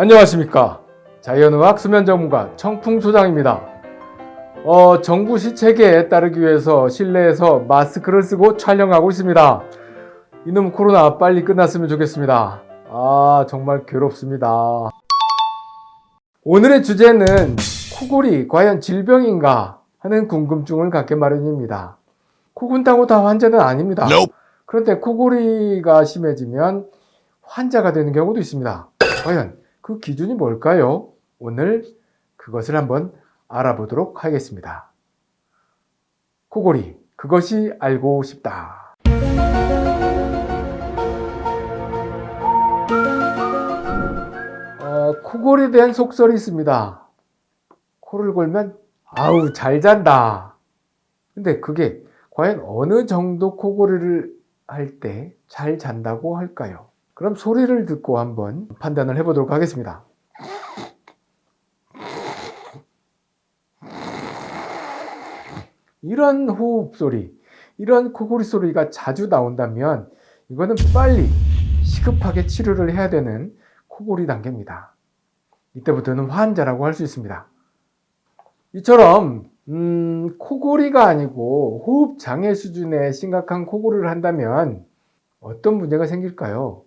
안녕하십니까. 자연의학 수면 전문가 청풍소장입니다. 어, 정부 시책에 따르기 위해서 실내에서 마스크를 쓰고 촬영하고 있습니다. 이놈 코로나 빨리 끝났으면 좋겠습니다. 아 정말 괴롭습니다. 오늘의 주제는 코골이 과연 질병인가 하는 궁금증을 갖게 마련입니다. 코군다고 다 환자는 아닙니다. 그런데 코골이가 심해지면 환자가 되는 경우도 있습니다. 과연 그 기준이 뭘까요? 오늘 그것을 한번 알아보도록 하겠습니다. 코골이, 그것이 알고 싶다. 어, 코골이에 대한 속설이 있습니다. 코를 골면 아우 잘 잔다. 근데 그게 과연 어느 정도 코골이를 할 때 잘 잔다고 할까요? 그럼 소리를 듣고 한번 판단을 해보도록 하겠습니다. 이런 호흡 소리, 이런 코골이 소리가 자주 나온다면 이거는 빨리 시급하게 치료를 해야 되는 코골이 단계입니다. 이때부터는 환자라고 할 수 있습니다. 이처럼 음, 코골이가 아니고 호흡 장애 수준의 심각한 코골이를 한다면 어떤 문제가 생길까요?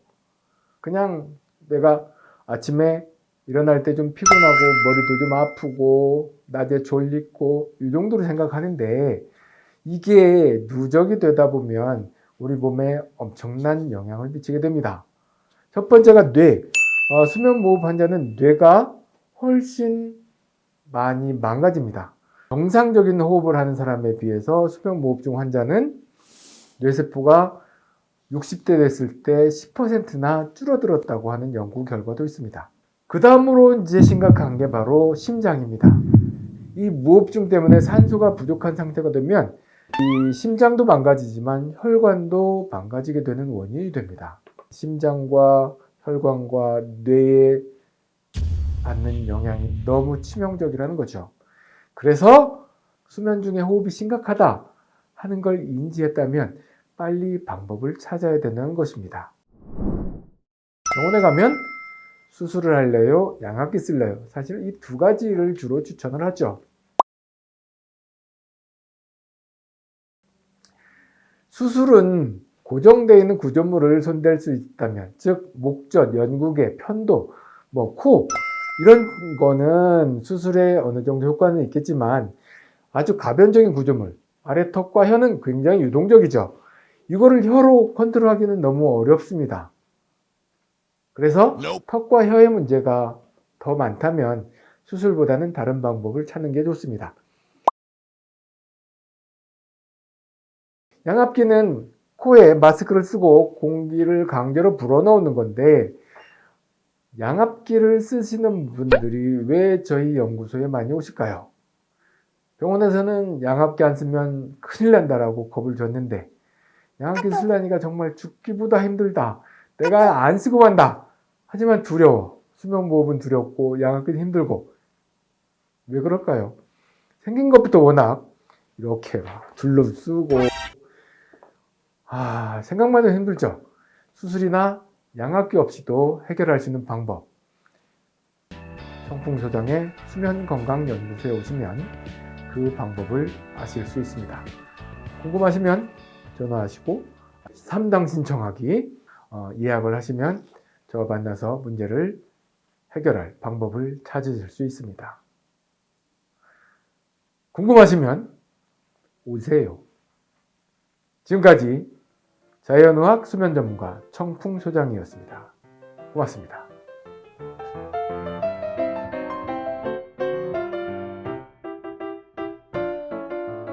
그냥 내가 아침에 일어날 때 좀 피곤하고 머리도 좀 아프고 낮에 졸리고 이 정도로 생각하는데 이게 누적이 되다 보면 우리 몸에 엄청난 영향을 미치게 됩니다. 첫 번째가 뇌. 어, 수면 무호흡 환자는 뇌가 훨씬 많이 망가집니다. 정상적인 호흡을 하는 사람에 비해서 수면 무호흡증 환자는 뇌세포가 60대 됐을 때 10%나 줄어들었다고 하는 연구 결과도 있습니다. 그 다음으로 이제 심각한 게 바로 심장입니다. 이 무호흡증 때문에 산소가 부족한 상태가 되면 이 심장도 망가지지만 혈관도 망가지게 되는 원인이 됩니다. 심장과 혈관과 뇌에 받는 영향이 너무 치명적이라는 거죠. 그래서 수면 중에 호흡이 심각하다 하는 걸 인지했다면 빨리 방법을 찾아야 되는 것입니다. 병원에 가면 수술을 할래요? 양압기 쓸래요? 사실 이 두 가지를 주로 추천을 하죠. 수술은 고정되어 있는 구조물을 손댈 수 있다면 즉 목젖, 연구개, 편도, 뭐 코 이런 거는 수술에 어느 정도 효과는 있겠지만 아주 가변적인 구조물 아래 턱과 혀는 굉장히 유동적이죠. 이거를 혀로 컨트롤하기는 너무 어렵습니다. 그래서 턱과 혀의 문제가 더 많다면 수술보다는 다른 방법을 찾는 게 좋습니다. 양압기는 코에 마스크를 쓰고 공기를 강제로 불어넣는 건데 양압기를 쓰시는 분들이 왜 저희 연구소에 많이 오실까요? 병원에서는 양압기 안 쓰면 큰일 난다라고 겁을 줬는데 양압기 쓰려니까 정말 죽기보다 힘들다. 내가 안 쓰고 만다. 하지만 두려워. 수면무호흡은 두렵고 양압기는 힘들고. 왜 그럴까요? 생긴 것부터 워낙 이렇게 막 둘러 쓰고 아 생각만 해도 힘들죠. 수술이나 양압기 없이도 해결할 수 있는 방법. 청풍소장의 수면건강연구소에 오시면 그 방법을 아실 수 있습니다. 궁금하시면 전화하시고 3당 신청하기 어, 예약을 하시면 저와 만나서 문제를 해결할 방법을 찾으실 수 있습니다. 궁금하시면 오세요. 지금까지 자연의학 수면 전문가 청풍소장이었습니다. 고맙습니다.